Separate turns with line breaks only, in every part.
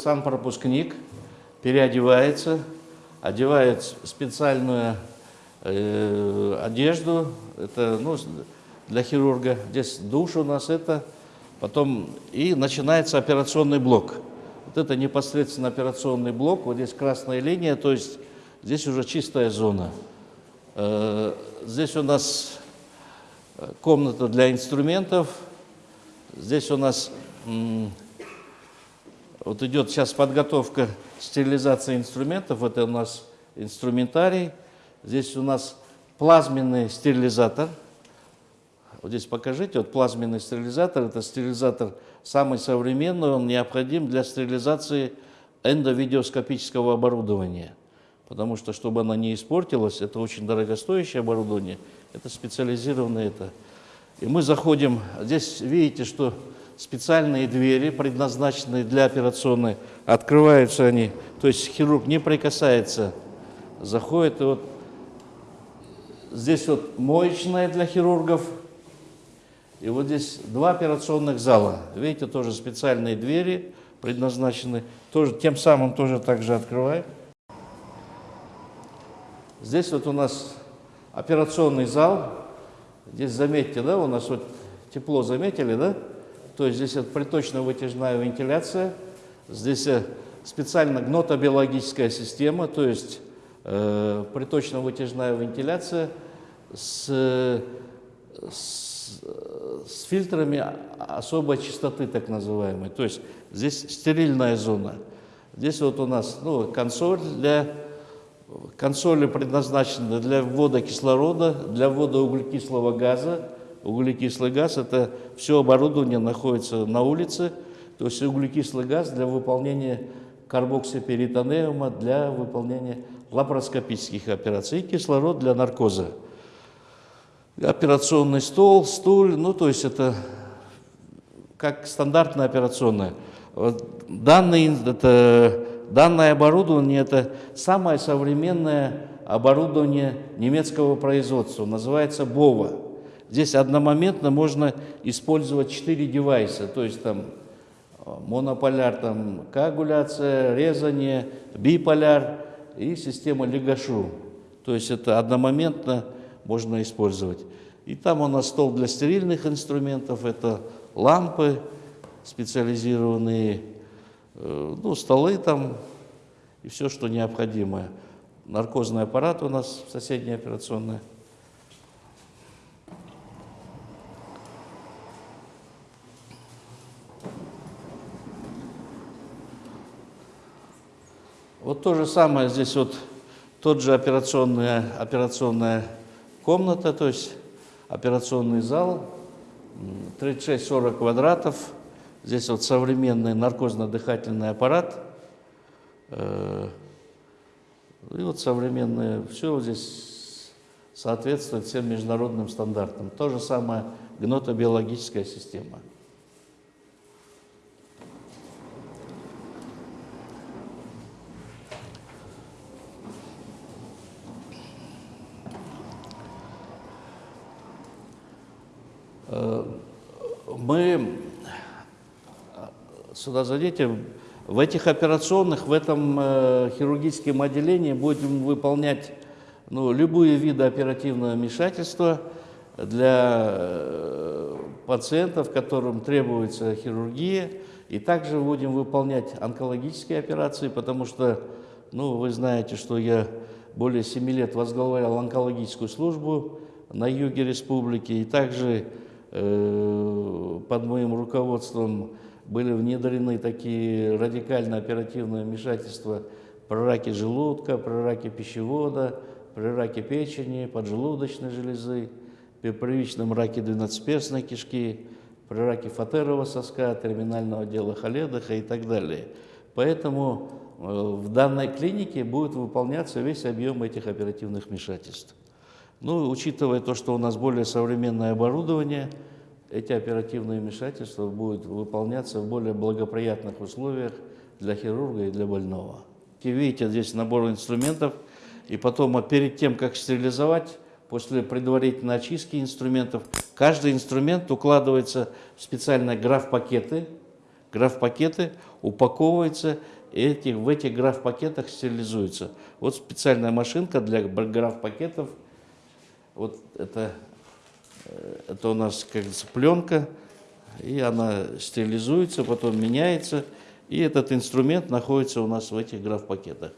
сам пропускник переодевается, одевает специальную э, одежду, это ну, для хирурга. Здесь душ у нас это, потом и начинается операционный блок. Вот это непосредственно операционный блок, вот здесь красная линия, то есть здесь уже чистая зона. Э, здесь у нас комната для инструментов, здесь у нас вот идет сейчас подготовка стерилизации инструментов. Это у нас инструментарий. Здесь у нас плазменный стерилизатор. Вот здесь покажите, вот плазменный стерилизатор. Это стерилизатор самый современный, он необходим для стерилизации эндовидеоскопического оборудования. Потому что, чтобы оно не испортилось, это очень дорогостоящее оборудование, это специализированное это. И мы заходим, здесь видите, что специальные двери, предназначенные для операционной, открываются они, то есть хирург не прикасается, заходит, и вот здесь вот моечная для хирургов, и вот здесь два операционных зала. Видите, тоже специальные двери предназначены, тоже, тем самым тоже также открываем. Здесь вот у нас операционный зал, здесь заметьте, да, у нас вот тепло заметили, да? То есть здесь приточно-вытяжная вентиляция, здесь э, специально гнотобиологическая система, то есть э, приточно-вытяжная вентиляция с, с, с фильтрами особой чистоты, так называемой. То есть здесь стерильная зона. Здесь вот у нас ну, консоль для консоли предназначены для ввода кислорода, для ввода углекислого газа, Углекислый газ – это все оборудование находится на улице, то есть углекислый газ для выполнения карбоксиперитонеума, для выполнения лапароскопических операций, и кислород для наркоза. Операционный стол, стуль, ну то есть это как стандартная операционная. Данный, это, данное оборудование – это самое современное оборудование немецкого производства, называется БОВА. Здесь одномоментно можно использовать 4 девайса, то есть там э, монополяр, там коагуляция, резание, биполяр и система Легашу. То есть это одномоментно можно использовать. И там у нас стол для стерильных инструментов, это лампы специализированные, э, ну, столы там и все, что необходимое. Наркозный аппарат у нас в соседней операционной. Вот то же самое здесь вот тот же операционная, операционная комната, то есть операционный зал, 36-40 квадратов. Здесь вот современный наркозно-дыхательный аппарат. Э, и вот современное, все здесь соответствует всем международным стандартам. То же самое гнотобиологическая система. Мы сюда зайдите, в этих операционных, в этом э, хирургическом отделении будем выполнять ну, любые виды оперативного вмешательства для э, пациентов, которым требуется хирургия. И также будем выполнять онкологические операции, потому что, ну, вы знаете, что я более 7 лет возглавлял онкологическую службу на юге республики, и также Э, под моим руководством были внедрены такие радикально оперативные вмешательства при раке желудка, при раке пищевода, при раке печени, поджелудочной железы, при первичном раке двенадцатиперстной кишки, при раке фатерового соска, терминального отдела Халедоха и так далее. Поэтому э, в данной клинике будет выполняться весь объем этих оперативных вмешательств. Ну, учитывая то, что у нас более современное оборудование, эти оперативные вмешательства будут выполняться в более благоприятных условиях для хирурга и для больного. И видите, здесь набор инструментов, и потом а перед тем, как стерилизовать, после предварительной очистки инструментов, каждый инструмент укладывается в специальные граф-пакеты, граф-пакеты, упаковываются, и эти, в этих граф-пакетах стерилизуются. Вот специальная машинка для граф-пакетов. Вот это, э, это у нас, как говорится, пленка, и она стерилизуется, потом меняется, и этот инструмент находится у нас в этих граф-пакетах.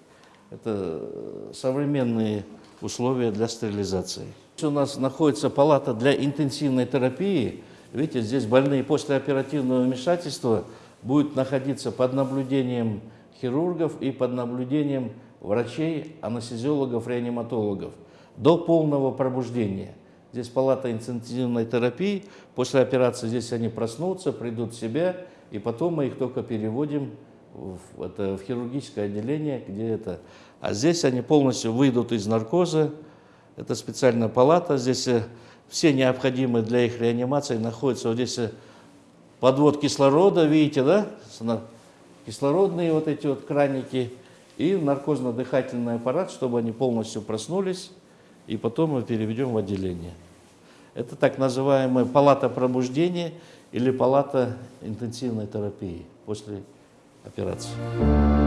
Это современные условия для стерилизации. У нас находится палата для интенсивной терапии. Видите, здесь больные после оперативного вмешательства будут находиться под наблюдением хирургов и под наблюдением врачей, анестезиологов, реаниматологов до полного пробуждения. Здесь палата интенсивной терапии. После операции здесь они проснутся, придут в себя, и потом мы их только переводим в, это, в хирургическое отделение, где это. А здесь они полностью выйдут из наркоза. Это специальная палата. Здесь э, все необходимые для их реанимации находятся. Вот здесь э, подвод кислорода, видите, да? Кислородные вот эти вот краники и наркозно-дыхательный аппарат, чтобы они полностью проснулись, и потом мы переведем в отделение. Это так называемая палата пробуждения или палата интенсивной терапии после операции.